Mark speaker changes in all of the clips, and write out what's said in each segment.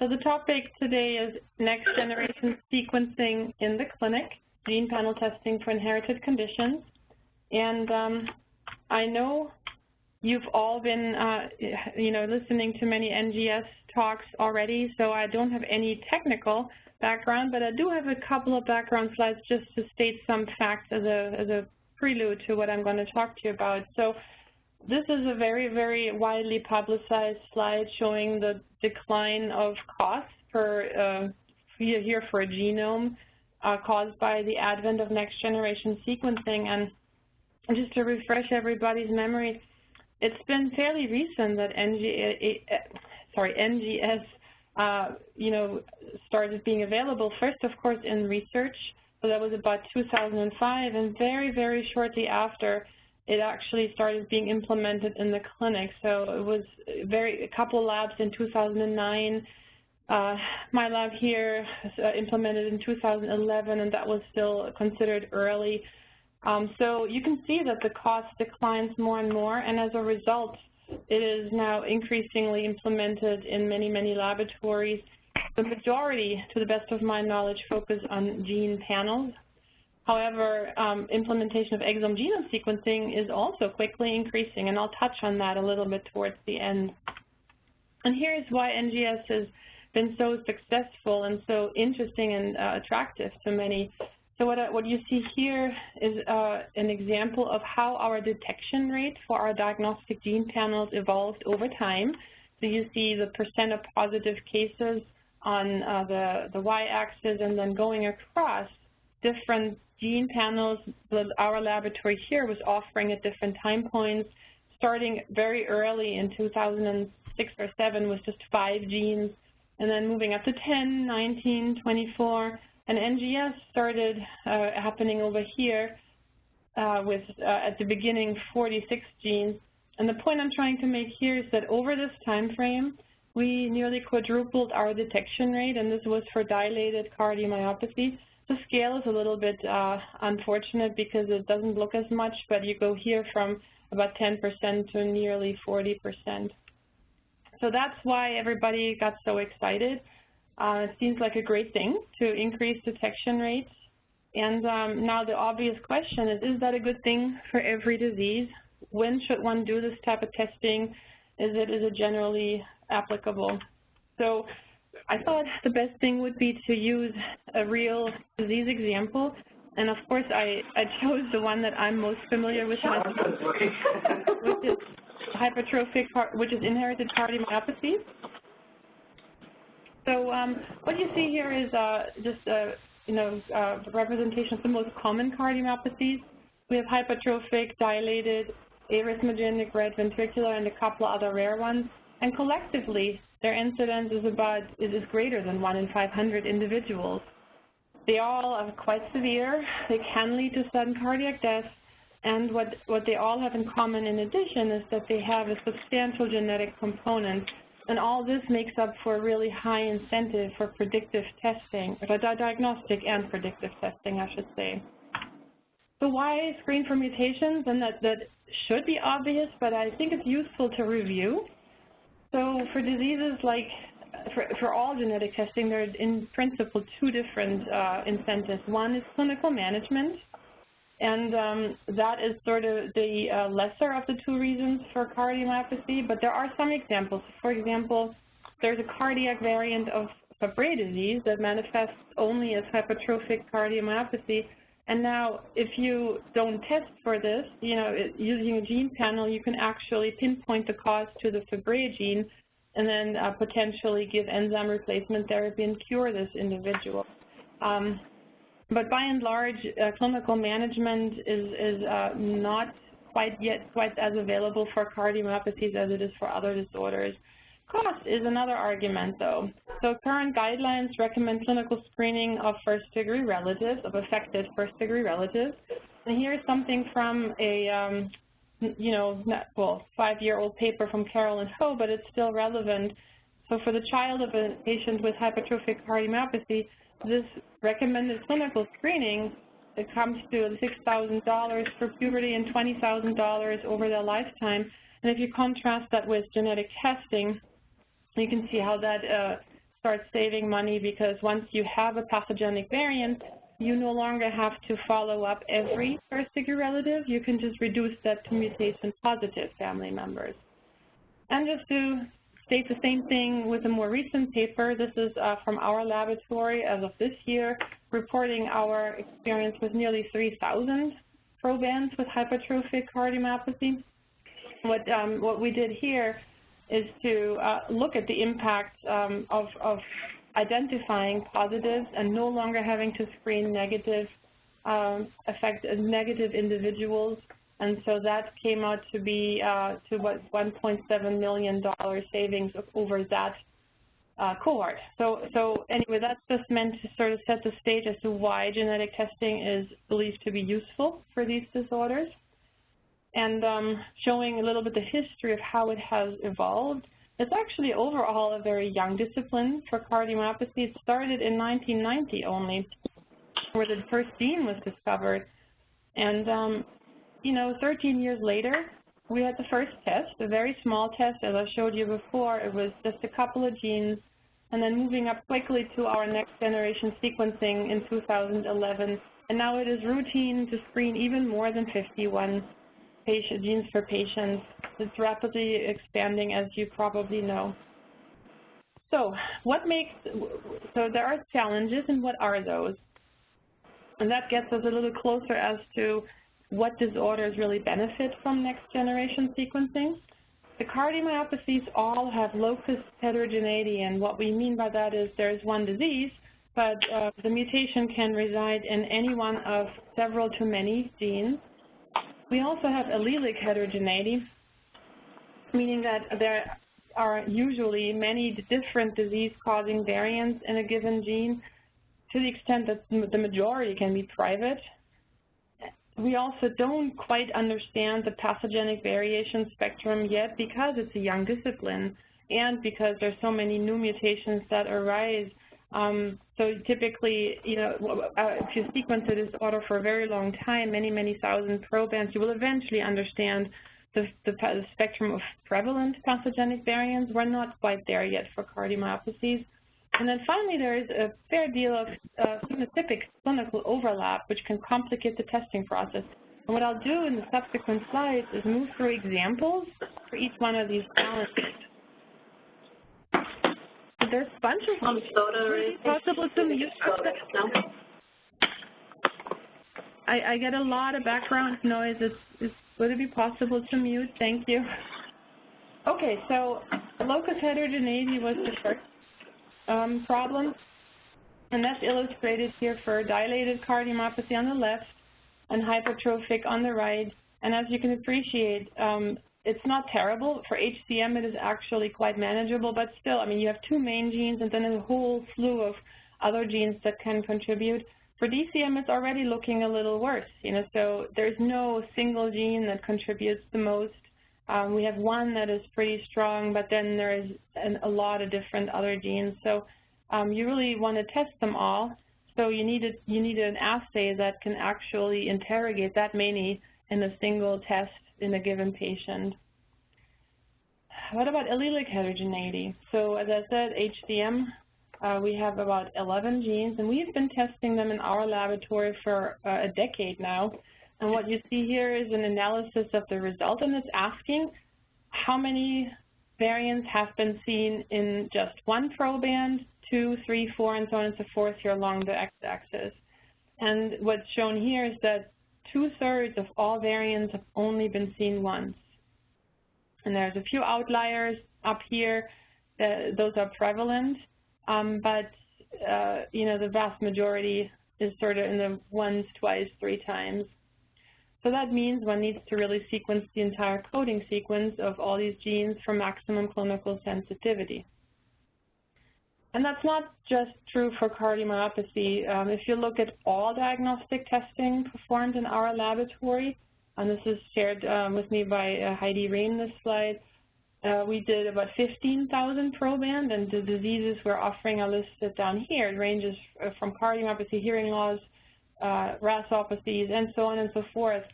Speaker 1: So the topic today is next generation sequencing in the clinic, gene panel testing for inherited conditions. And um, I know you've all been, uh, you know, listening to many NGS talks already, so I don't have any technical background, but I do have a couple of background slides just to state some facts as a, as a prelude to what I'm going to talk to you about. So this is a very, very widely publicized slide showing the decline of costs per uh, here for a genome uh, caused by the advent of next generation sequencing. And just to refresh everybody's memory, it's been fairly recent that NG, sorry, NGS, uh, you know, started being available. First, of course, in research. So that was about 2005, and very, very shortly after, it actually started being implemented in the clinic. So it was very a couple labs in 2009. Uh, my lab here uh, implemented in 2011, and that was still considered early. Um, so you can see that the cost declines more and more, and as a result, it is now increasingly implemented in many, many laboratories. The majority, to the best of my knowledge, focus on gene panels. However, um, implementation of exome genome sequencing is also quickly increasing, and I'll touch on that a little bit towards the end. And here's why NGS has been so successful and so interesting and uh, attractive to many so what, what you see here is uh, an example of how our detection rate for our diagnostic gene panels evolved over time. So you see the percent of positive cases on uh, the, the y-axis and then going across different gene panels our laboratory here was offering at different time points, starting very early in 2006 or 7 with just five genes, and then moving up to 10, 19, 24, and NGS started uh, happening over here uh, with, uh, at the beginning, 46 genes. And the point I'm trying to make here is that over this time frame, we nearly quadrupled our detection rate, and this was for dilated cardiomyopathy. The scale is a little bit uh, unfortunate because it doesn't look as much, but you go here from about 10% to nearly 40%. So that's why everybody got so excited. Uh, it seems like a great thing to increase detection rates. And um, now the obvious question is, is that a good thing for every disease? When should one do this type of testing? Is it, is it generally applicable? So I thought the best thing would be to use a real disease example. And of course, I, I chose the one that I'm most familiar with, which is hypertrophic, which is inherited cardiomyopathy. So um, what you see here is uh, just a you know uh, representation of the most common cardiomyopathies. We have hypertrophic, dilated, arrhythmogenic, right ventricular, and a couple of other rare ones. And collectively, their incidence is about is, is greater than one in 500 individuals. They all are quite severe. They can lead to sudden cardiac death. And what, what they all have in common in addition is that they have a substantial genetic component and all this makes up for a really high incentive for predictive testing, diagnostic and predictive testing, I should say. So why screen for mutations? And that, that should be obvious, but I think it's useful to review. So for diseases like, for, for all genetic testing, there are in principle two different uh, incentives. One is clinical management, and um, that is sort of the uh, lesser of the two reasons for cardiomyopathy, but there are some examples. For example, there's a cardiac variant of Fabry disease that manifests only as hypertrophic cardiomyopathy. And now, if you don't test for this, you know, it, using a gene panel, you can actually pinpoint the cause to the Fabry gene and then uh, potentially give enzyme replacement therapy and cure this individual. Um, but by and large, uh, clinical management is, is uh, not quite yet quite as available for cardiomyopathies as it is for other disorders. Cost is another argument, though. So current guidelines recommend clinical screening of first-degree relatives, of affected first-degree relatives. And here's something from a, um, you know, not, well, five-year-old paper from Carolyn Ho, but it's still relevant. So for the child of a patient with hypertrophic cardiomyopathy, this recommended clinical screening, it comes to $6,000 for puberty and $20,000 over their lifetime. And if you contrast that with genetic testing, you can see how that uh, start saving money because once you have a pathogenic variant, you no longer have to follow up every first-degree relative. You can just reduce that to mutation-positive family members. And just to state the same thing with a more recent paper, this is uh, from our laboratory as of this year, reporting our experience with nearly 3,000 probands with hypertrophic cardiomyopathy. What, um, what we did here is to uh, look at the impact um, of, of identifying positives and no longer having to screen negative um, affect negative individuals. And so that came out to be uh, to what $1.7 million savings over that uh, cohort. So, so anyway, that's just meant to sort of set the stage as to why genetic testing is believed to be useful for these disorders and um, showing a little bit the history of how it has evolved. It's actually overall a very young discipline for cardiomyopathy. It started in 1990 only, where the first gene was discovered. And, um, you know, 13 years later, we had the first test, a very small test, as I showed you before. It was just a couple of genes, and then moving up quickly to our next generation sequencing in 2011. And now it is routine to screen even more than 51 patient, genes for patients. It's rapidly expanding, as you probably know. So what makes, so there are challenges, and what are those? And that gets us a little closer as to what disorders really benefit from next-generation sequencing. The cardiomyopathies all have locus heterogeneity, and what we mean by that is there's one disease, but uh, the mutation can reside in any one of several to many genes. We also have allelic heterogeneity, meaning that there are usually many different disease-causing variants in a given gene to the extent that the majority can be private. We also don't quite understand the pathogenic variation spectrum yet because it's a young discipline and because there's so many new mutations that arise um, so typically, you know, uh, if you sequence a disorder for a very long time, many, many thousand probands, you will eventually understand the, the, the, spectrum of prevalent pathogenic variants. We're not quite there yet for cardiomyopathies. And then finally, there is a fair deal of uh, phenotypic clinical overlap, which can complicate the testing process. And what I'll do in the subsequent slides is move through examples for each one of these challenges there's a bunch of um, possible to mute. I, I get a lot of background noise. It's, it's, would it be possible to mute? Thank you. Okay, so locus heterogeneity was the first um, problem, and that's illustrated here for dilated cardiomyopathy on the left and hypertrophic on the right. And as you can appreciate, um, it's not terrible. For HCM, it is actually quite manageable, but still, I mean, you have two main genes and then a whole slew of other genes that can contribute. For DCM, it's already looking a little worse, you know, so there's no single gene that contributes the most. Um, we have one that is pretty strong, but then there's an, a lot of different other genes. So um, you really want to test them all. So you need, a, you need an assay that can actually interrogate that many in a single test in a given patient. What about allelic heterogeneity? So as I said, HCM, uh, we have about 11 genes, and we've been testing them in our laboratory for uh, a decade now. And what you see here is an analysis of the result, and it's asking how many variants have been seen in just one proband, two, three, four, and so on and so forth here along the x-axis. And what's shown here is that two-thirds of all variants have only been seen once. And there's a few outliers up here. Uh, those are prevalent, um, but uh, you know the vast majority is sort of in the once, twice, three times. So that means one needs to really sequence the entire coding sequence of all these genes for maximum clinical sensitivity. And that's not just true for cardiomyopathy. Um, if you look at all diagnostic testing performed in our laboratory, and this is shared um, with me by uh, Heidi Rehm, this slide, uh, we did about 15,000 proband, and the diseases we're offering are listed down here. It ranges uh, from cardiomyopathy, hearing loss, uh, RASopathies, and so on and so forth.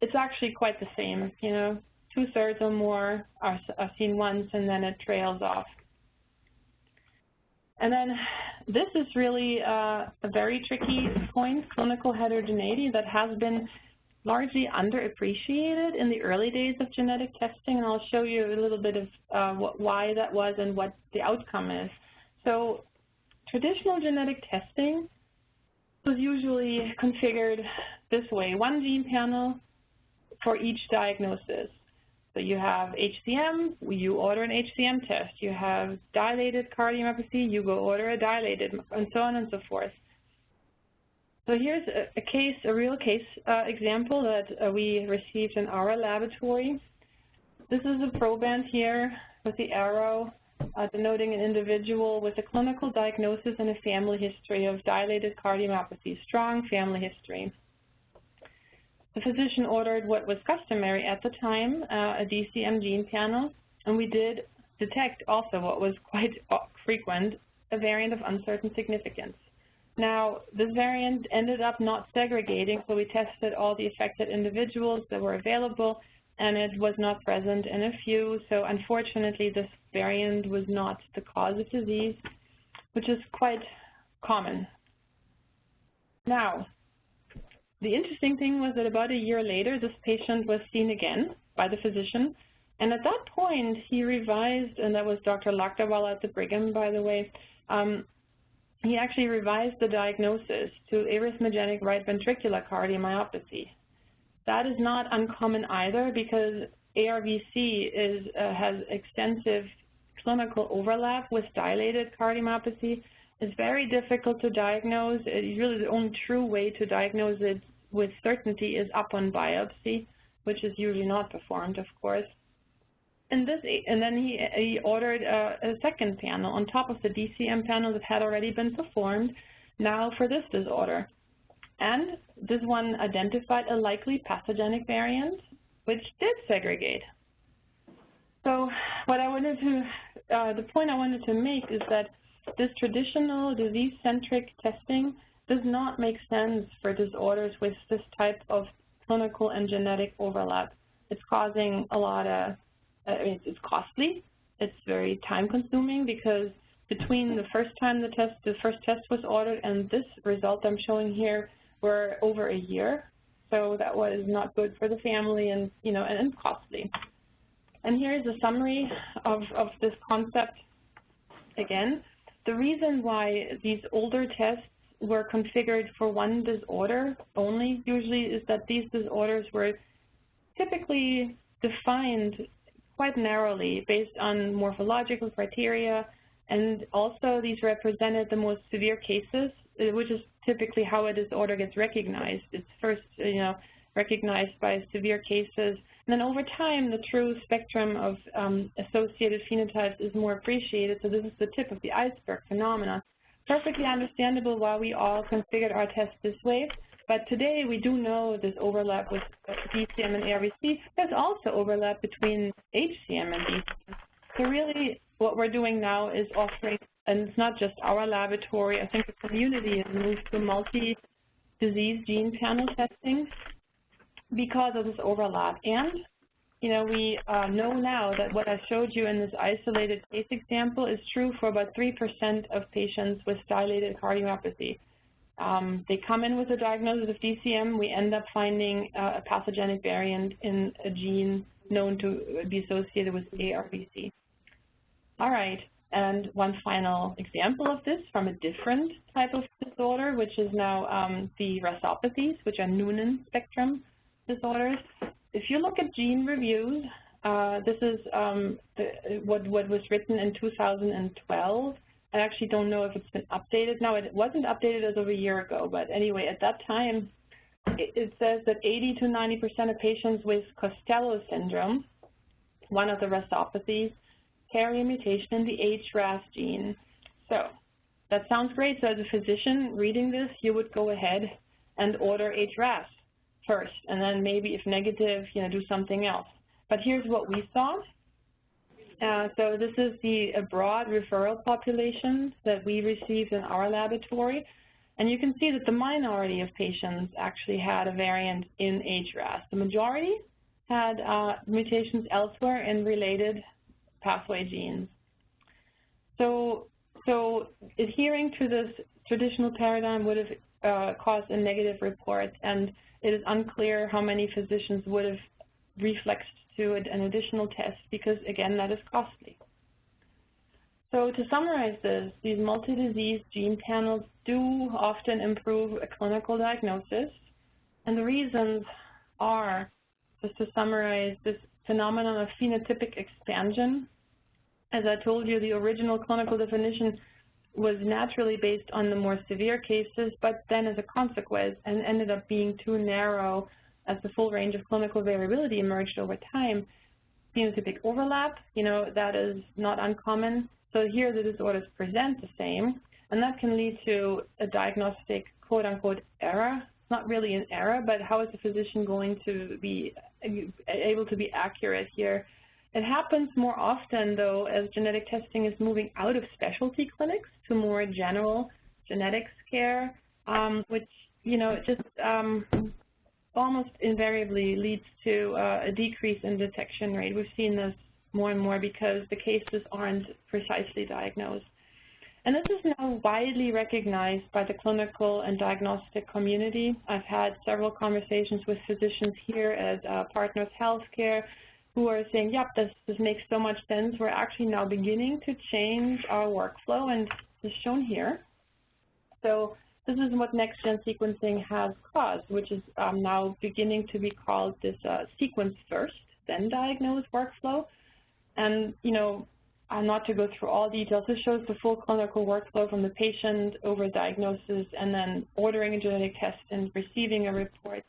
Speaker 1: It's actually quite the same, you know, two-thirds or more are, are seen once, and then it trails off. And then this is really uh, a very tricky point, clinical heterogeneity, that has been largely underappreciated in the early days of genetic testing, and I'll show you a little bit of uh, what, why that was and what the outcome is. So traditional genetic testing was usually configured this way, one gene panel for each diagnosis. So you have HCM, you order an HCM test. You have dilated cardiomyopathy, you go order a dilated, and so on and so forth. So here's a, case, a real case uh, example that uh, we received in our laboratory. This is a proband here with the arrow uh, denoting an individual with a clinical diagnosis and a family history of dilated cardiomyopathy, strong family history. The physician ordered what was customary at the time, uh, a DCM gene panel, and we did detect also what was quite frequent, a variant of uncertain significance. Now, this variant ended up not segregating, so we tested all the affected individuals that were available, and it was not present in a few. So unfortunately, this variant was not the cause of disease, which is quite common. Now, the interesting thing was that about a year later, this patient was seen again by the physician, and at that point, he revised, and that was Dr. Lakdawala at the Brigham, by the way, um, he actually revised the diagnosis to arrhythmogenic right ventricular cardiomyopathy. That is not uncommon either because ARVC is, uh, has extensive clinical overlap with dilated cardiomyopathy. It's very difficult to diagnose. It, really the only true way to diagnose it with certainty is upon biopsy, which is usually not performed, of course. And this, and then he, he ordered a, a second panel on top of the DCM panel that had already been performed, now for this disorder. And this one identified a likely pathogenic variant, which did segregate. So what I wanted to, uh, the point I wanted to make is that this traditional disease-centric testing does not make sense for disorders with this type of clinical and genetic overlap. It's causing a lot of uh, it's costly. It's very time consuming because between the first time the test, the first test was ordered and this result I'm showing here were over a year. So that was not good for the family and, you know, and, and costly. And here's a summary of, of this concept again. The reason why these older tests were configured for one disorder only usually is that these disorders were typically defined quite narrowly based on morphological criteria, and also these represented the most severe cases, uh, which is typically how a disorder gets recognized. It's first, you know, recognized by severe cases, then over time, the true spectrum of um, associated phenotypes is more appreciated, so this is the tip of the iceberg phenomena. Perfectly understandable why we all configured our test this way, but today we do know this overlap with DCM and ARVC. There's also overlap between HCM and DCM. So really what we're doing now is offering, and it's not just our laboratory, I think the community has moved to multi-disease gene panel testing because of this overlap. And, you know, we uh, know now that what I showed you in this isolated case example is true for about 3% of patients with dilated cardiomyopathy. Um, they come in with a diagnosis of DCM. We end up finding uh, a pathogenic variant in a gene known to be associated with ARVC. All right, and one final example of this from a different type of disorder, which is now um, the RASopathies, which are Noonan spectrum disorders. If you look at gene reviews, uh, this is um, the, what, what was written in 2012 I actually don't know if it's been updated now. It wasn't updated as of a year ago, but anyway, at that time, it, it says that 80 to 90% of patients with Costello syndrome, one of the RASopathies, carry a mutation in the HRAS gene. So that sounds great. So as a physician reading this, you would go ahead and order HRAS first, and then maybe if negative, you know, do something else. But here's what we saw. Uh, so this is the broad referral population that we received in our laboratory. And you can see that the minority of patients actually had a variant in HRAS. The majority had uh, mutations elsewhere in related pathway genes. So so adhering to this traditional paradigm would have uh, caused a negative report, and it is unclear how many physicians would have reflexed to an additional test because, again, that is costly. So to summarize this, these multi-disease gene panels do often improve a clinical diagnosis, and the reasons are, just to summarize, this phenomenon of phenotypic expansion. As I told you, the original clinical definition was naturally based on the more severe cases, but then as a consequence, and ended up being too narrow as the full range of clinical variability emerged over time. Phenotypic overlap, you know, that is not uncommon. So here the disorders present the same, and that can lead to a diagnostic quote-unquote error. Not really an error, but how is the physician going to be able to be accurate here? It happens more often, though, as genetic testing is moving out of specialty clinics to more general genetics care, um, which, you know, just um, almost invariably leads to uh, a decrease in detection rate. We've seen this more and more because the cases aren't precisely diagnosed. And this is now widely recognized by the clinical and diagnostic community. I've had several conversations with physicians here at uh, Partners Healthcare who are saying, yep, this, this makes so much sense. We're actually now beginning to change our workflow, and is shown here. So this is what next-gen sequencing has caused, which is um, now beginning to be called this uh, sequence first, then diagnose workflow. And, you know, uh, not to go through all details, this shows the full clinical workflow from the patient over diagnosis and then ordering a genetic test and receiving a report.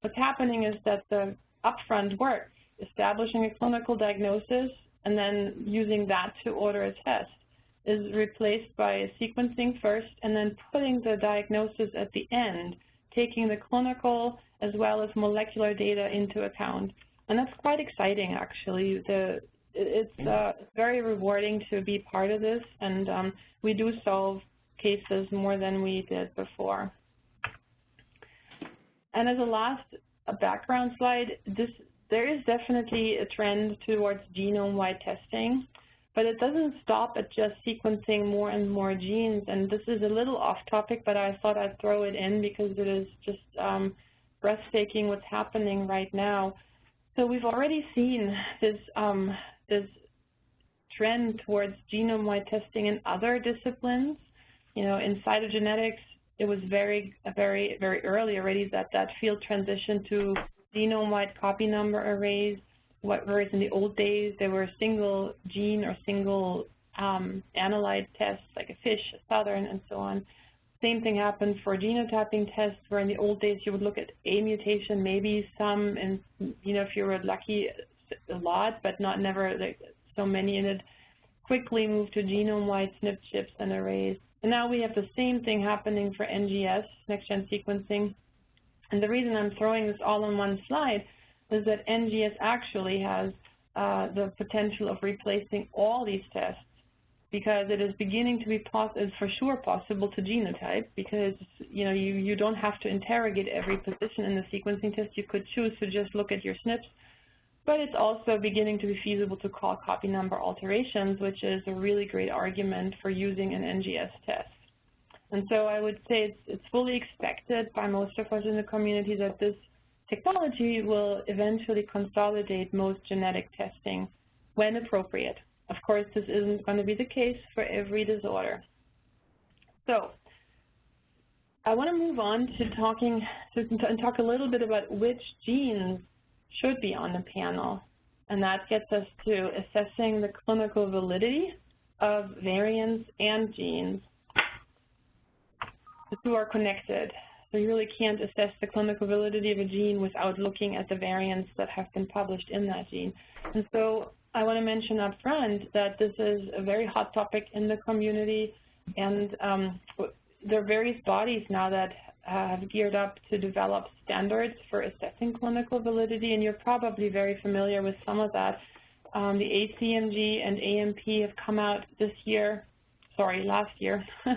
Speaker 1: What's happening is that the upfront work, establishing a clinical diagnosis and then using that to order a test, is replaced by sequencing first and then putting the diagnosis at the end, taking the clinical as well as molecular data into account. And that's quite exciting, actually. The it's uh, very rewarding to be part of this, and um, we do solve cases more than we did before. And as a last background slide, this there is definitely a trend towards genome-wide testing, but it doesn't stop at just sequencing more and more genes. And this is a little off topic, but I thought I'd throw it in because it is just um, breathtaking what's happening right now. So we've already seen this um, this trend towards genome-wide testing in other disciplines. You know, in cytogenetics, it was very, very, very early already that that field transitioned to genome-wide copy number arrays, what, whereas in the old days there were single gene or single um, analyte tests like a FISH, a Southern, and so on. Same thing happened for genotyping tests, where in the old days you would look at a mutation, maybe some, and you know if you were lucky, a lot, but not never like so many, and it quickly moved to genome-wide SNP chips and arrays. And now we have the same thing happening for NGS, next-gen sequencing. And the reason I'm throwing this all on one slide is that NGS actually has uh, the potential of replacing all these tests because it is beginning to be it's for sure possible to genotype because you know you, you don't have to interrogate every position in the sequencing test. You could choose to just look at your SNPs but it's also beginning to be feasible to call copy number alterations, which is a really great argument for using an NGS test. And so I would say it's, it's fully expected by most of us in the community that this technology will eventually consolidate most genetic testing when appropriate. Of course, this isn't going to be the case for every disorder. So I want to move on to talking to, and talk a little bit about which genes should be on the panel. And that gets us to assessing the clinical validity of variants and genes. Two are connected. So you really can't assess the clinical validity of a gene without looking at the variants that have been published in that gene. And so I want to mention up front that this is a very hot topic in the community, and um, there are various bodies now that have geared up to develop standards for assessing clinical validity, and you're probably very familiar with some of that. Um, the ACMG and AMP have come out this year, sorry, last year,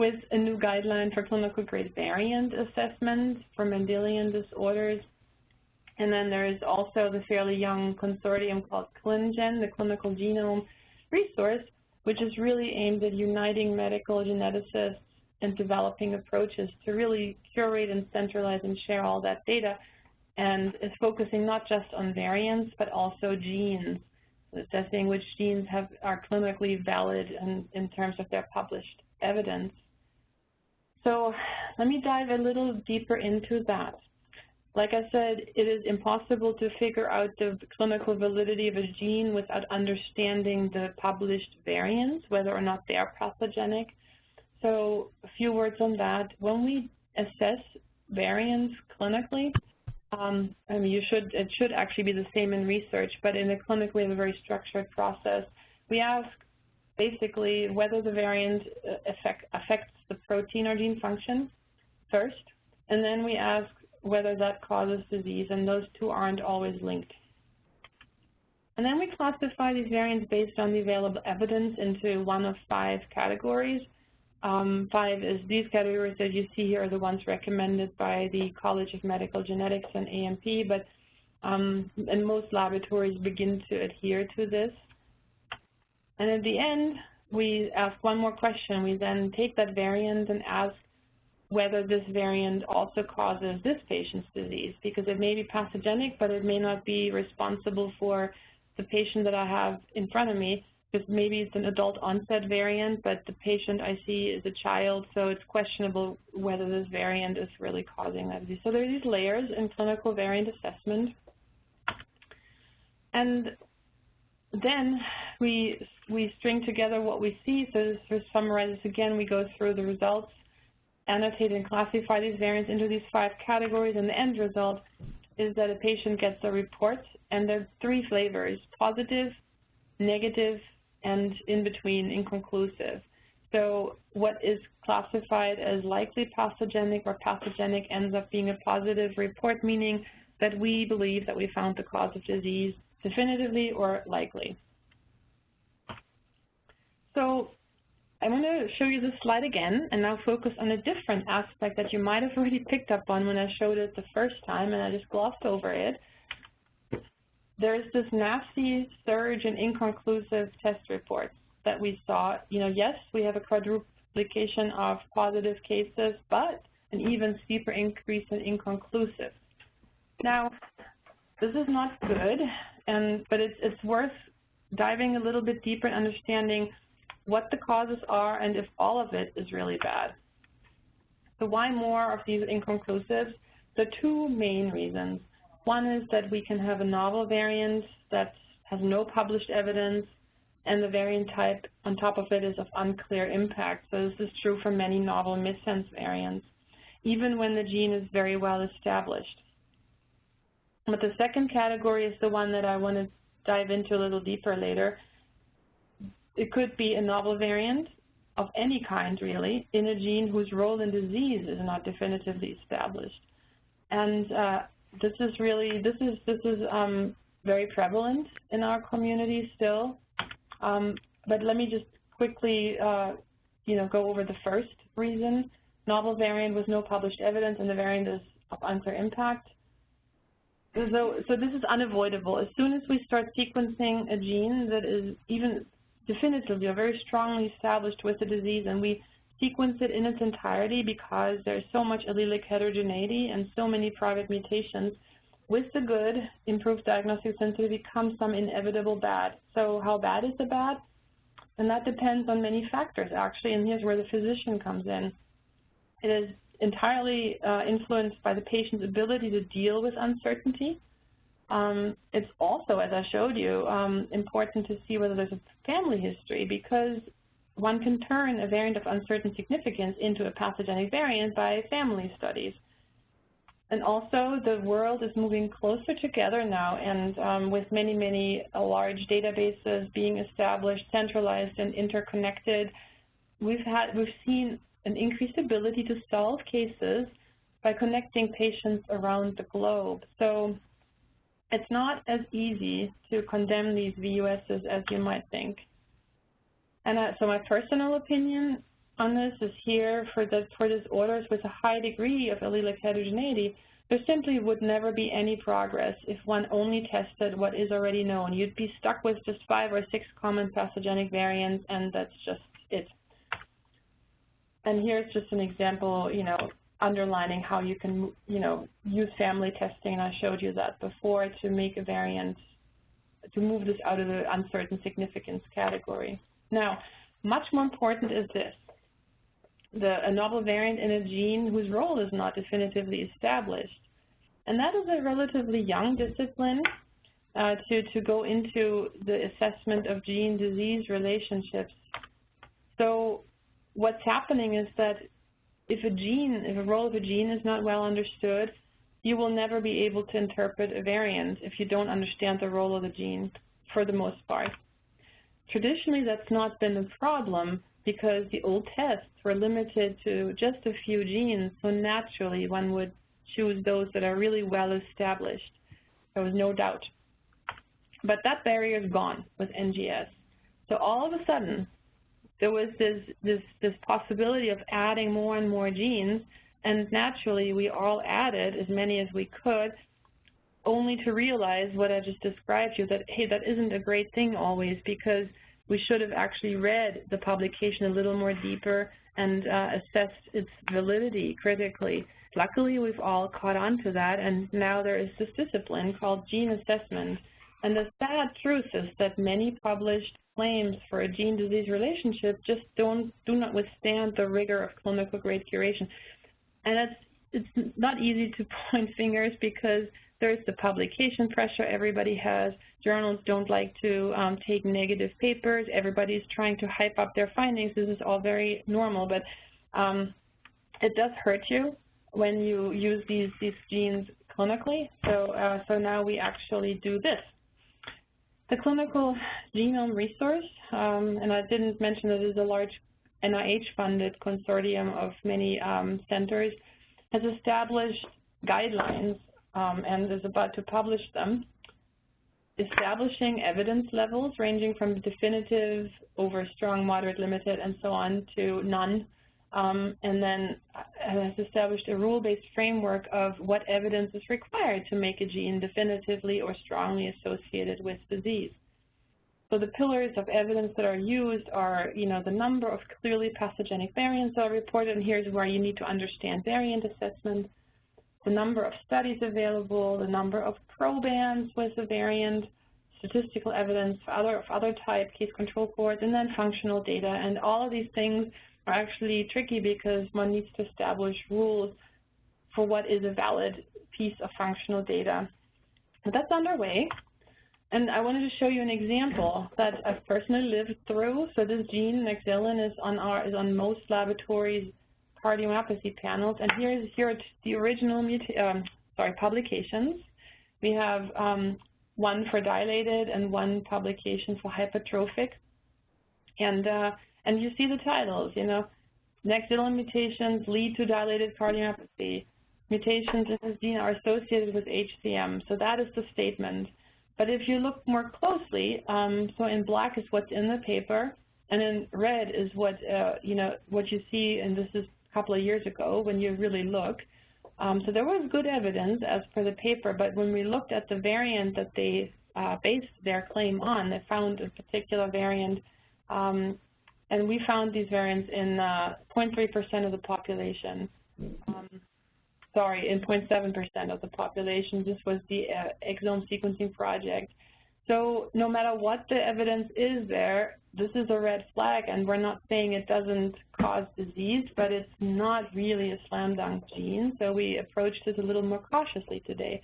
Speaker 1: with a new guideline for clinical grade variant assessment for Mendelian disorders. And then there is also the fairly young consortium called ClinGen, the Clinical Genome Resource, which is really aimed at uniting medical geneticists and developing approaches to really curate and centralize and share all that data and is focusing not just on variants but also genes, assessing which genes have, are clinically valid in, in terms of their published evidence. So let me dive a little deeper into that. Like I said, it is impossible to figure out the clinical validity of a gene without understanding the published variants, whether or not they are pathogenic. So a few words on that. When we assess variants clinically, um, I mean, you should, it should actually be the same in research, but in the clinic we have a very structured process. We ask basically whether the variant uh, affect, affects the protein or gene function first, and then we ask whether that causes disease, and those two aren't always linked. And then we classify these variants based on the available evidence into one of five categories. Um, five is these categories that you see here are the ones recommended by the College of Medical Genetics and AMP, but um, and most laboratories begin to adhere to this. And at the end, we ask one more question. We then take that variant and ask whether this variant also causes this patient's disease, because it may be pathogenic, but it may not be responsible for the patient that I have in front of me, because maybe it's an adult onset variant, but the patient I see is a child, so it's questionable whether this variant is really causing that disease. So there are these layers in clinical variant assessment. And then we we string together what we see. So to summarize this again, we go through the results annotate and classify these variants into these five categories, and the end result is that a patient gets a report, and there are three flavors, positive, negative, and in between, inconclusive. So what is classified as likely pathogenic or pathogenic ends up being a positive report, meaning that we believe that we found the cause of disease definitively or likely. So I'm going to show you this slide again and now focus on a different aspect that you might have already picked up on when I showed it the first time and I just glossed over it. There's this nasty surge in inconclusive test reports that we saw. You know, yes, we have a quadruplication of positive cases, but an even steeper increase in inconclusive. Now, this is not good, and but it's, it's worth diving a little bit deeper and understanding what the causes are, and if all of it is really bad. So why more of these inconclusives? The two main reasons. One is that we can have a novel variant that has no published evidence, and the variant type on top of it is of unclear impact. So this is true for many novel missense variants, even when the gene is very well established. But the second category is the one that I want to dive into a little deeper later, it could be a novel variant of any kind, really, in a gene whose role in disease is not definitively established. And uh, this is really, this is, this is um, very prevalent in our community still. Um, but let me just quickly, uh, you know, go over the first reason. Novel variant with no published evidence, and the variant is of unclear impact. So, so this is unavoidable. As soon as we start sequencing a gene that is even definitively or very strongly established with the disease, and we sequence it in its entirety because there's so much allelic heterogeneity and so many private mutations. With the good, improved diagnostic sensitivity comes some inevitable bad. So how bad is the bad? And that depends on many factors, actually, and here's where the physician comes in. It is entirely uh, influenced by the patient's ability to deal with uncertainty, um, it's also, as I showed you, um, important to see whether there's a family history because one can turn a variant of uncertain significance into a pathogenic variant by family studies. And also, the world is moving closer together now, and um, with many, many uh, large databases being established, centralized, and interconnected, we've had we've seen an increased ability to solve cases by connecting patients around the globe. So it's not as easy to condemn these VUSs as you might think. And uh, so my personal opinion on this is here for, the, for disorders with a high degree of allelic heterogeneity, there simply would never be any progress if one only tested what is already known. You'd be stuck with just five or six common pathogenic variants, and that's just it. And here's just an example, you know, underlining how you can, you know, use family testing, and I showed you that before, to make a variant, to move this out of the uncertain significance category. Now, much more important is this the, a novel variant in a gene whose role is not definitively established. And that is a relatively young discipline uh, to, to go into the assessment of gene-disease relationships. So what's happening is that if a gene, if a role of a gene is not well understood, you will never be able to interpret a variant if you don't understand the role of the gene for the most part. Traditionally, that's not been a problem, because the old tests were limited to just a few genes, so naturally one would choose those that are really well established. There was no doubt. But that barrier is gone with NGS. So all of a sudden, there was this, this, this possibility of adding more and more genes, and naturally we all added as many as we could, only to realize what I just described to you, that, hey, that isn't a great thing always, because we should have actually read the publication a little more deeper and uh, assessed its validity critically. Luckily, we've all caught on to that, and now there is this discipline called gene assessment. And the sad truth is that many published claims for a gene-disease relationship just don't do not withstand the rigor of clinical grade curation. And it's it's not easy to point fingers because there's the publication pressure everybody has. Journals don't like to um, take negative papers. Everybody's trying to hype up their findings. This is all very normal, but um, it does hurt you when you use these, these genes clinically. So, uh, so now we actually do this. The clinical genome resource, um, and I didn't mention that it is a large NIH-funded consortium of many um, centers, has established guidelines um, and is about to publish them, establishing evidence levels ranging from definitive over strong, moderate, limited, and so on to none, um, and then uh, has established a rule-based framework of what evidence is required to make a gene definitively or strongly associated with disease. So the pillars of evidence that are used are, you know, the number of clearly pathogenic variants that are reported, and here's where you need to understand variant assessment, the number of studies available, the number of probands with the variant, statistical evidence of other, of other type, case control cohorts, and then functional data. And all of these things are actually tricky because one needs to establish rules for what is a valid piece of functional data. But that's underway. And I wanted to show you an example that I've personally lived through. So this gene, nexilin, is on our is on most laboratories' cardiomyopathy panels, and here are the original um, sorry publications. We have um, one for dilated and one publication for hypertrophic, and uh, and you see the titles. You know, Nexilin mutations lead to dilated cardiomyopathy. Mutations in this gene are associated with HCM. So that is the statement. But if you look more closely, um, so in black is what's in the paper, and in red is what uh, you know what you see, and this is a couple of years ago when you really look. Um, so there was good evidence as per the paper, but when we looked at the variant that they uh, based their claim on, they found a particular variant, um, and we found these variants in 0.3% uh, of the population. Um, sorry, in 0.7% of the population. This was the uh, exome sequencing project. So no matter what the evidence is there, this is a red flag, and we're not saying it doesn't cause disease, but it's not really a slam dunk gene, so we approached it a little more cautiously today.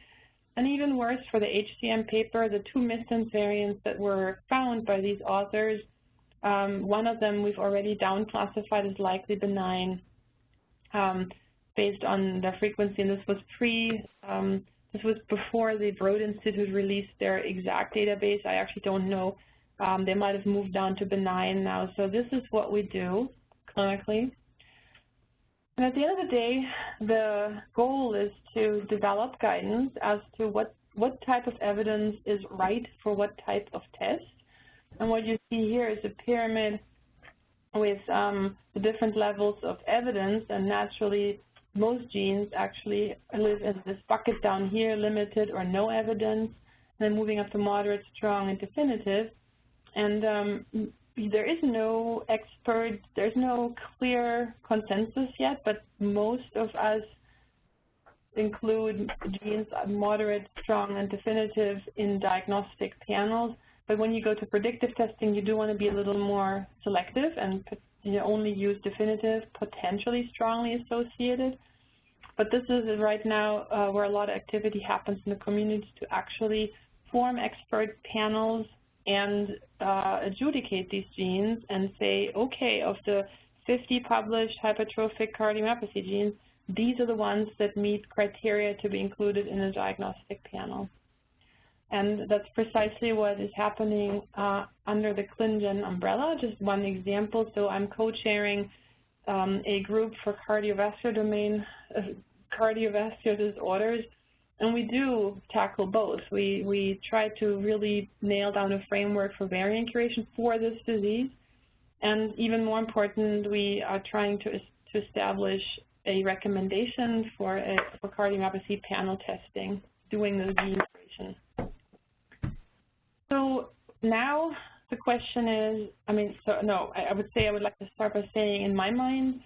Speaker 1: And even worse, for the HCM paper, the two missense variants that were found by these authors, um, one of them we've already down-classified as likely benign um, based on the frequency, and this was pre um, this was before the Broad Institute released their ExAC database. I actually don't know. Um, they might have moved down to benign now. So this is what we do clinically. And at the end of the day, the goal is to develop guidance as to what, what type of evidence is right for what type of test. And what you see here is a pyramid with um, the different levels of evidence, and naturally most genes actually live in this bucket down here, limited or no evidence, then moving up to moderate, strong, and definitive. And um, there is no expert, there's no clear consensus yet, but most of us include genes moderate, strong, and definitive in diagnostic panels. But when you go to predictive testing, you do want to be a little more selective and you only use definitive, potentially strongly associated. But this is right now uh, where a lot of activity happens in the community to actually form expert panels and uh, adjudicate these genes and say, okay, of the 50 published hypertrophic cardiomyopathy genes, these are the ones that meet criteria to be included in a diagnostic panel. And that's precisely what is happening uh, under the ClinGen umbrella. Just one example, so I'm co-chairing um, a group for cardiovascular domain, uh, cardiovascular disorders and we do tackle both. We, we try to really nail down a framework for variant curation for this disease. And even more important, we are trying to, to establish a recommendation for, a, for cardiomyopathy panel testing, doing the gene curation. So now the question is, I mean, so no, I, I would say I would like to start by saying in my mind,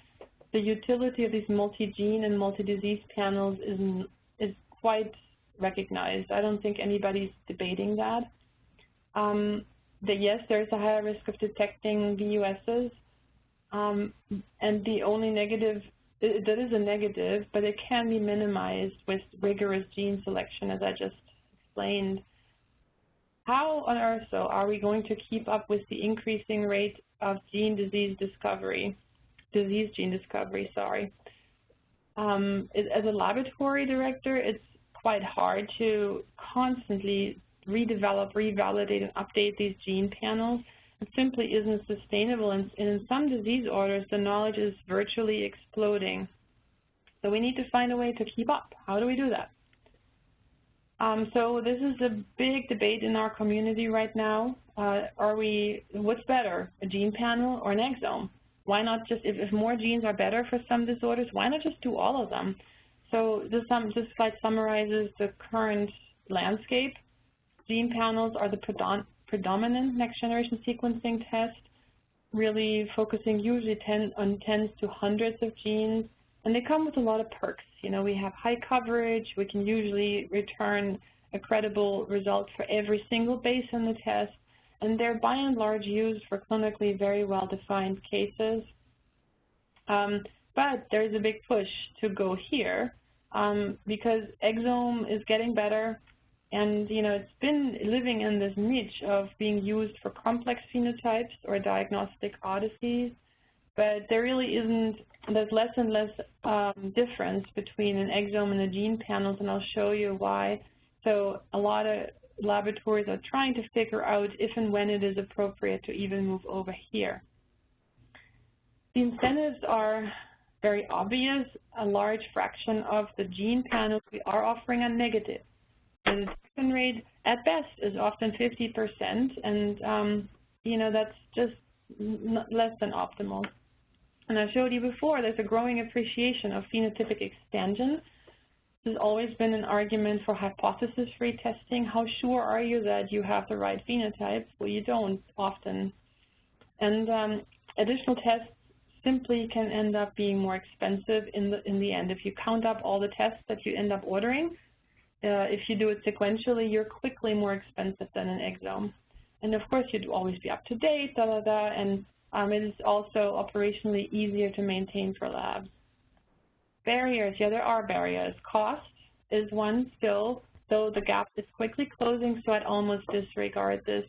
Speaker 1: the utility of these multi-gene and multi-disease panels is is quite recognized. I don't think anybody's debating that. Um, that yes, there's a higher risk of detecting VUSs, um, and the only negative, that is a negative, but it can be minimized with rigorous gene selection, as I just explained. How on earth, though, are we going to keep up with the increasing rate of gene disease discovery, disease gene discovery, sorry? Um, as a laboratory director, it's quite hard to constantly redevelop, revalidate, and update these gene panels. It simply isn't sustainable, and in some disease orders, the knowledge is virtually exploding. So we need to find a way to keep up. How do we do that? Um, so this is a big debate in our community right now. Uh, are we, what's better, a gene panel or an exome? Why not just, if, if more genes are better for some disorders, why not just do all of them? So this, um, this slide summarizes the current landscape. Gene panels are the predom predominant next-generation sequencing test, really focusing usually ten, on tens to hundreds of genes, and they come with a lot of perks. You know, we have high coverage, we can usually return a credible result for every single base in the test, and they're by and large used for clinically very well-defined cases. Um, but there's a big push to go here um, because exome is getting better and you know it's been living in this niche of being used for complex phenotypes or diagnostic odysseys, but there really isn't, there's less and less um, difference between an exome and the gene panels, and I'll show you why. So a lot of laboratories are trying to figure out if and when it is appropriate to even move over here. The incentives are very obvious, a large fraction of the gene panels we are offering are negative. The detection rate at best is often 50%, and um, you know that's just less than optimal. And I showed you before, there's a growing appreciation of phenotypic extension. There's always been an argument for hypothesis-free testing. How sure are you that you have the right phenotype? Well, you don't often. And um, additional tests simply can end up being more expensive in the, in the end. If you count up all the tests that you end up ordering, uh, if you do it sequentially, you're quickly more expensive than an exome. And of course, you'd always be up to date, da da da, and um, it is also operationally easier to maintain for labs. Barriers, yeah, there are barriers. Cost is one still, though the gap is quickly closing, so I'd almost disregard this.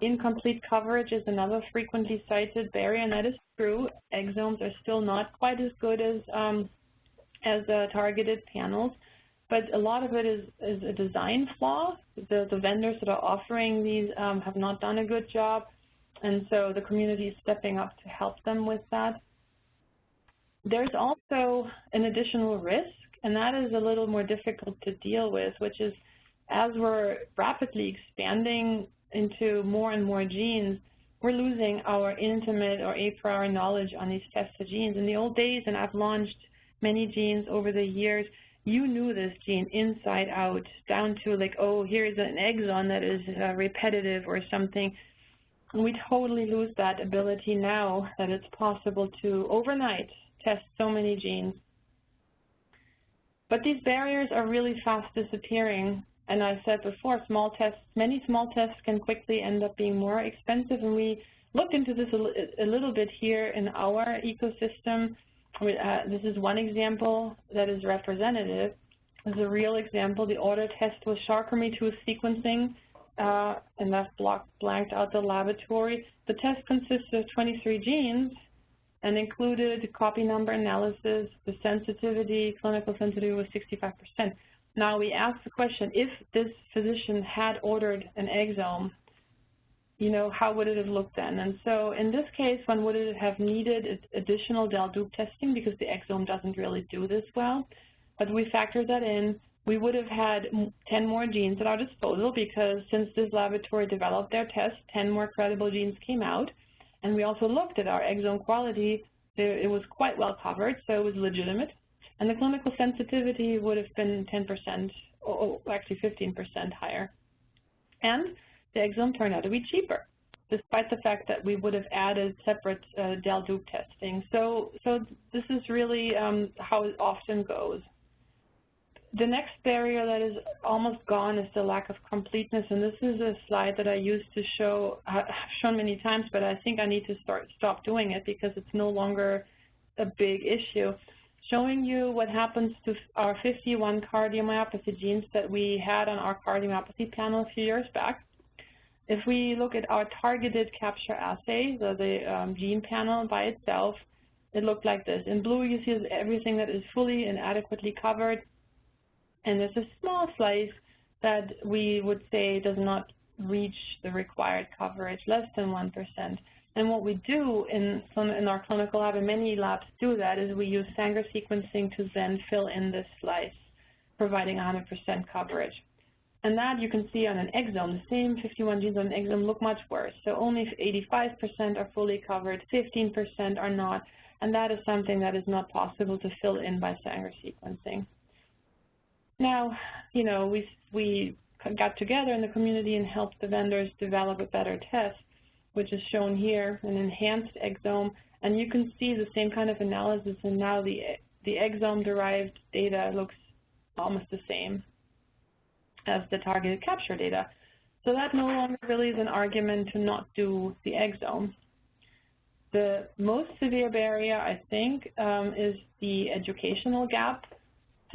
Speaker 1: Incomplete coverage is another frequently cited barrier, and that is true. Exomes are still not quite as good as um, as uh, targeted panels, but a lot of it is, is a design flaw. The, the vendors that are offering these um, have not done a good job, and so the community is stepping up to help them with that. There's also an additional risk, and that is a little more difficult to deal with, which is as we're rapidly expanding into more and more genes, we're losing our intimate or a priori knowledge on these tested genes. In the old days, and I've launched many genes over the years, you knew this gene inside out, down to like, oh, here's an exon that is uh, repetitive or something. We totally lose that ability now that it's possible to overnight test so many genes. But these barriers are really fast disappearing. And I said before, small tests, many small tests can quickly end up being more expensive. And we looked into this a, a little bit here in our ecosystem. Uh, this is one example that is representative. This is a real example. The auto test was Charcot-Marie-Tooth sequencing, uh, and that block blanked out the laboratory. The test consists of 23 genes, and included copy number analysis. The sensitivity, clinical sensitivity was 65%. Now we ask the question, if this physician had ordered an exome, you know, how would it have looked then? And so in this case, one would have needed additional del-dup testing because the exome doesn't really do this well. But we factored that in. We would have had 10 more genes at our disposal because since this laboratory developed their test, 10 more credible genes came out. And we also looked at our exome quality. It was quite well covered, so it was legitimate. And the clinical sensitivity would have been 10%, or actually 15% higher. And the exome turned out to be cheaper, despite the fact that we would have added separate uh, del-dup testing. So, so this is really um, how it often goes the next barrier that is almost gone is the lack of completeness, and this is a slide that I used to show, I've shown many times, but I think I need to start stop doing it because it's no longer a big issue. Showing you what happens to our 51 cardiomyopathy genes that we had on our cardiomyopathy panel a few years back. If we look at our targeted capture assay, so the um, gene panel by itself, it looked like this. In blue, you see everything that is fully and adequately covered and there's a small slice that we would say does not reach the required coverage, less than 1%. And what we do in, in our clinical lab, and many labs do that, is we use Sanger sequencing to then fill in this slice, providing 100% coverage. And that you can see on an exome, the same 51 genes on an exome look much worse. So only 85% are fully covered, 15% are not, and that is something that is not possible to fill in by Sanger sequencing. Now, you know, we, we got together in the community and helped the vendors develop a better test, which is shown here, an enhanced exome, and you can see the same kind of analysis, and now the, the exome-derived data looks almost the same as the targeted capture data. So that no longer really is an argument to not do the exome. The most severe barrier, I think, um, is the educational gap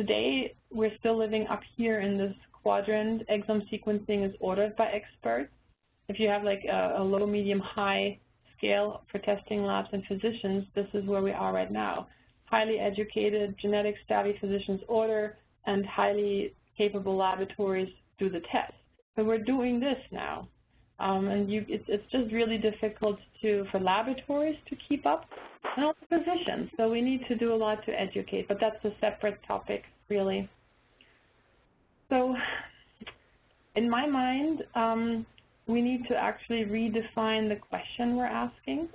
Speaker 1: Today, we're still living up here in this quadrant. Exome sequencing is ordered by experts. If you have like a, a low, medium, high scale for testing labs and physicians, this is where we are right now. Highly educated, genetic savvy physicians order, and highly capable laboratories do the test. So we're doing this now. Um, and you, it's, it's just really difficult to for laboratories to keep up, also physicians. So we need to do a lot to educate, but that's a separate topic, really. So in my mind, um, we need to actually redefine the question we're asking.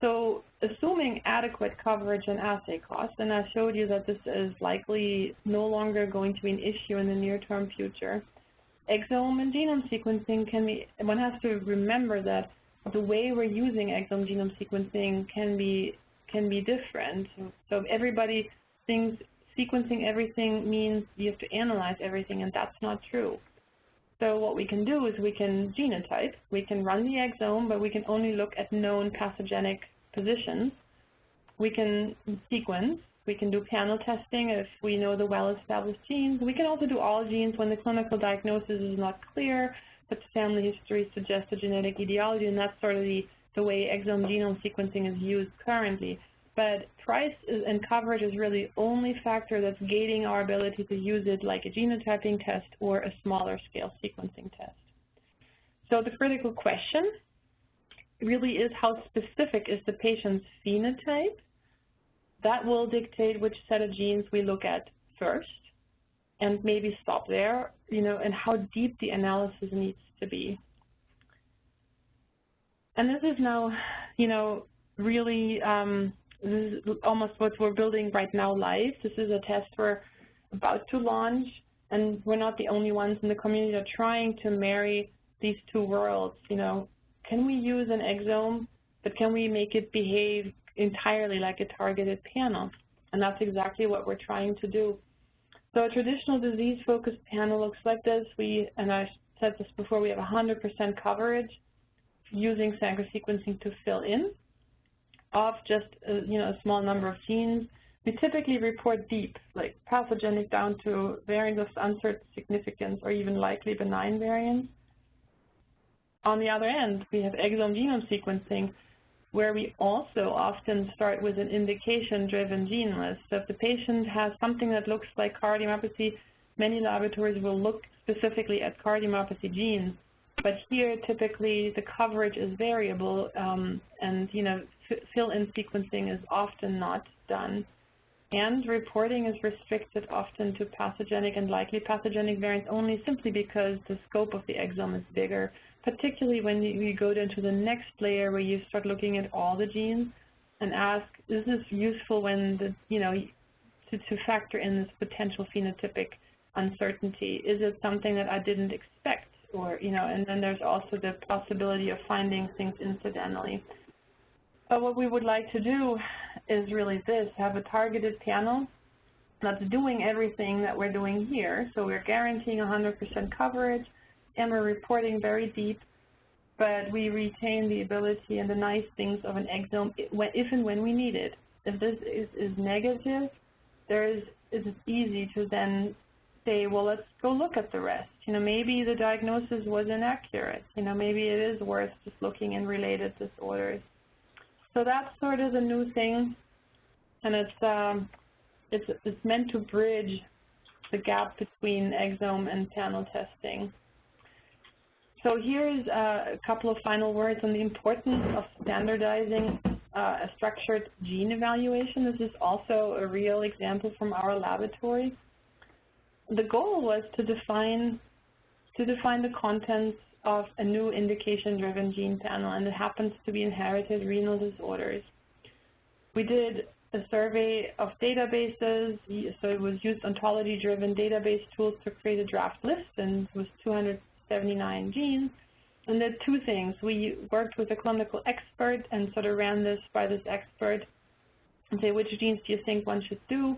Speaker 1: So assuming adequate coverage and assay costs, and I showed you that this is likely no longer going to be an issue in the near-term future, exome and genome sequencing can be, one has to remember that the way we're using exome genome sequencing can be can be different. So everybody thinks sequencing everything means you have to analyze everything, and that's not true. So what we can do is we can genotype, we can run the exome, but we can only look at known pathogenic positions. We can sequence, we can do panel testing if we know the well-established genes. We can also do all genes when the clinical diagnosis is not clear, but family history suggests a genetic etiology, and that's sort of the, the way exome genome sequencing is used currently. But price is, and coverage is really the only factor that's gating our ability to use it like a genotyping test or a smaller scale sequencing test. So the critical question really is how specific is the patient's phenotype that will dictate which set of genes we look at first and maybe stop there, you know, and how deep the analysis needs to be. And this is now, you know, really um, this is almost what we're building right now live. This is a test we're about to launch, and we're not the only ones in the community that are trying to marry these two worlds. You know, can we use an exome, but can we make it behave entirely like a targeted panel? And that's exactly what we're trying to do. So a traditional disease-focused panel looks like this. We, and I said this before, we have 100% coverage using Sanger sequencing to fill in of just a, uh, you know a small number of genes. We typically report deep, like pathogenic down to variants of uncertain significance or even likely benign variants. On the other end, we have exome genome sequencing, where we also often start with an indication-driven gene list. So if the patient has something that looks like cardiomyopathy, many laboratories will look specifically at cardiomyopathy genes. But here, typically, the coverage is variable, um, and you know, fill-in sequencing is often not done. And reporting is restricted often to pathogenic and likely pathogenic variants only simply because the scope of the exome is bigger, particularly when you go down to the next layer where you start looking at all the genes and ask, is this useful when the, you know, to, to factor in this potential phenotypic uncertainty? Is it something that I didn't expect? Or, you know, and then there's also the possibility of finding things incidentally. But what we would like to do is really this, have a targeted panel that's doing everything that we're doing here. So we're guaranteeing 100% coverage, and we're reporting very deep, but we retain the ability and the nice things of an exome if and when we need it. If this is, is negative, there is, it's easy to then say, well, let's go look at the rest. You know, maybe the diagnosis was inaccurate. You know, maybe it is worth just looking in related disorders. So that's sort of the new thing, and it's um, it's it's meant to bridge the gap between exome and panel testing. So here's uh, a couple of final words on the importance of standardizing uh, a structured gene evaluation. This is also a real example from our laboratory. The goal was to define to define the contents of a new indication-driven gene panel, and it happens to be inherited renal disorders. We did a survey of databases, so it was used ontology-driven database tools to create a draft list, and it was 279 genes. And there are two things. We worked with a clinical expert and sort of ran this by this expert and say, which genes do you think one should do?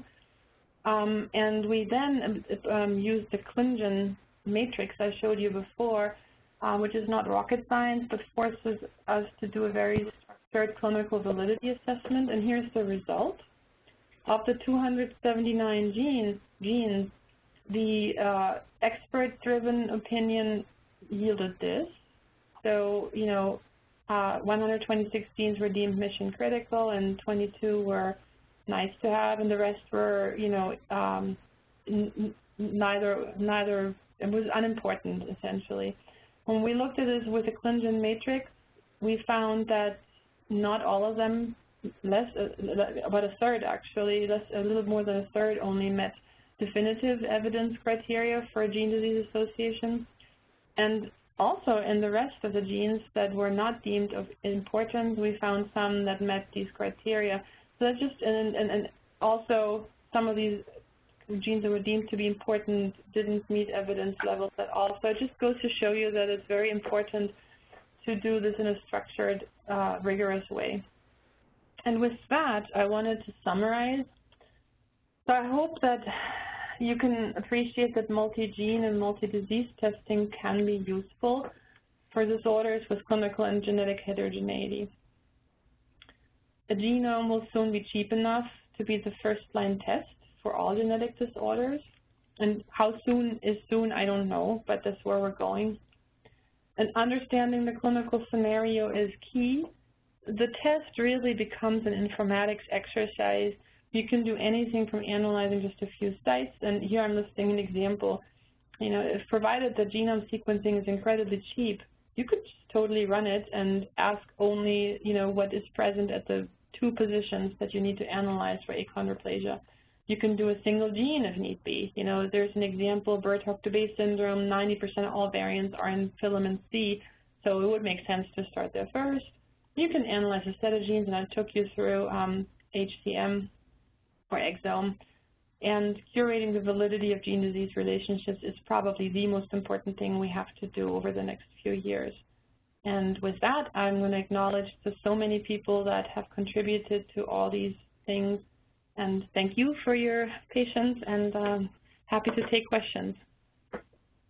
Speaker 1: Um, and we then um, used the ClinGen matrix I showed you before uh, which is not rocket science, but forces us to do a very structured clinical validity assessment. And here's the result. Of the 279 genes, genes the uh, expert-driven opinion yielded this. So, you know, uh, 126 genes were deemed mission critical and 22 were nice to have and the rest were, you know, um, neither, neither, it was unimportant essentially. When we looked at this with the ClinGen matrix, we found that not all of them, less uh, about a third actually, less, a little more than a third only met definitive evidence criteria for gene disease association. And also in the rest of the genes that were not deemed of importance, we found some that met these criteria. So that's just, and, and, and also some of these genes that were deemed to be important didn't meet evidence levels at all. So it just goes to show you that it's very important to do this in a structured, uh, rigorous way. And with that, I wanted to summarize. So I hope that you can appreciate that multi-gene and multi-disease testing can be useful for disorders with clinical and genetic heterogeneity. A genome will soon be cheap enough to be the first-line test for all genetic disorders. And how soon is soon, I don't know, but that's where we're going. And understanding the clinical scenario is key. The test really becomes an informatics exercise. You can do anything from analyzing just a few sites, and here I'm listing an example. You know, if provided that genome sequencing is incredibly cheap, you could totally run it and ask only, you know, what is present at the two positions that you need to analyze for achondroplasia. You can do a single gene if need be. You know, there's an example, Birt-Hogg-Dubé syndrome, 90% of all variants are in filamin C, so it would make sense to start there first. You can analyze a set of genes, and I took you through um, HCM or exome. And curating the validity of gene-disease relationships is probably the most important thing we have to do over the next few years. And with that, I'm going to acknowledge the so many people that have contributed to all these things. And thank you for your patience and um, happy to take questions.